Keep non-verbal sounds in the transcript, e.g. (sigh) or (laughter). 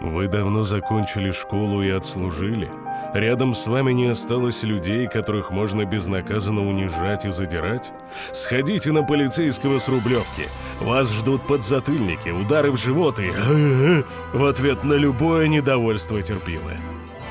Вы давно закончили школу и отслужили. Рядом с вами не осталось людей, которых можно безнаказанно унижать и задирать? Сходите на полицейского с Рублевки. Вас ждут подзатыльники, удары в живот и... (laughs) в ответ на любое недовольство терпилы.